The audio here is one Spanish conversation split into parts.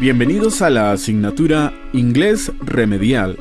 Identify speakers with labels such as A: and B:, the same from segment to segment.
A: Bienvenidos a la asignatura Inglés Remedial.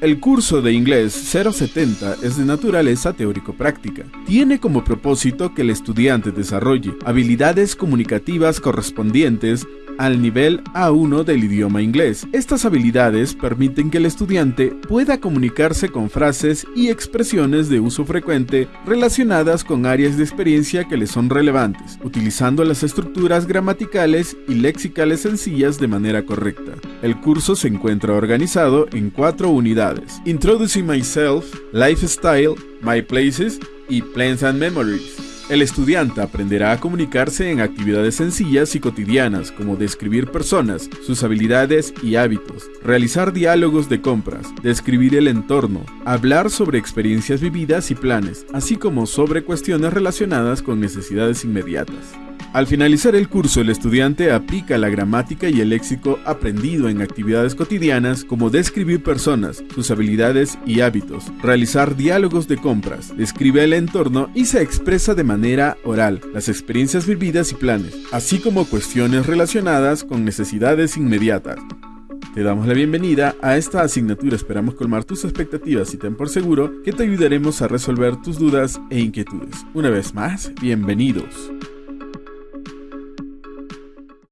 A: El curso de inglés 070 es de naturaleza teórico-práctica. Tiene como propósito que el estudiante desarrolle habilidades comunicativas correspondientes al nivel A1 del idioma inglés. Estas habilidades permiten que el estudiante pueda comunicarse con frases y expresiones de uso frecuente relacionadas con áreas de experiencia que le son relevantes, utilizando las estructuras gramaticales y lexicales sencillas de manera correcta. El curso se encuentra organizado en cuatro unidades: Introducing Myself, Lifestyle, My Places y Plans and Memories. El estudiante aprenderá a comunicarse en actividades sencillas y cotidianas como describir personas, sus habilidades y hábitos, realizar diálogos de compras, describir el entorno, hablar sobre experiencias vividas y planes, así como sobre cuestiones relacionadas con necesidades inmediatas. Al finalizar el curso, el estudiante aplica la gramática y el léxico aprendido en actividades cotidianas como describir personas, sus habilidades y hábitos, realizar diálogos de compras, describe el entorno y se expresa de manera oral las experiencias vividas y planes, así como cuestiones relacionadas con necesidades inmediatas. Te damos la bienvenida a esta asignatura, esperamos colmar tus expectativas y ten por seguro que te ayudaremos a resolver tus dudas e inquietudes. Una vez más, bienvenidos.